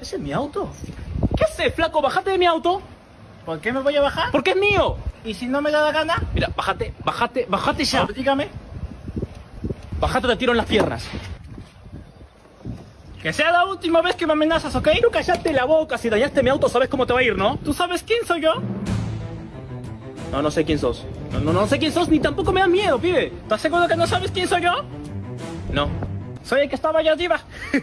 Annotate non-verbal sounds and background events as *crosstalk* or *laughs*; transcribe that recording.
Ese es mi auto. ¿Qué haces, flaco? Bájate de mi auto. ¿Por qué me voy a bajar? Porque es mío. ¿Y si no me da la gana? Mira, bájate, bájate, bájate ya. Dígame. Bájate te tiro en las piernas. Que sea la última vez que me amenazas, ¿ok? Tú callate la boca, si dañaste mi auto sabes cómo te va a ir, ¿no? ¿Tú sabes quién soy yo? No, no sé quién sos. No, no, no sé quién sos, ni tampoco me da miedo, pibe. ¿Estás seguro que no sabes quién soy yo? No. Soy el que estaba allá arriba. *laughs*